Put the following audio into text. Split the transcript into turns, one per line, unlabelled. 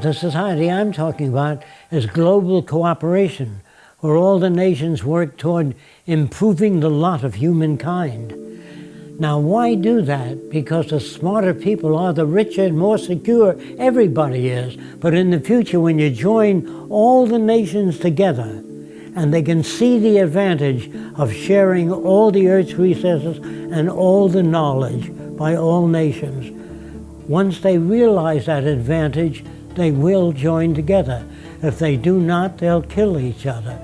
The society I'm talking about is global cooperation, where all the nations work toward improving the lot of humankind. Now, why do that? Because the smarter people are, the richer and more secure everybody is. But in the future, when you join all the nations together, and they can see the advantage of sharing all the Earth's resources and all the knowledge by all nations. Once they realize that advantage, they will join together. If they do not, they'll kill each other.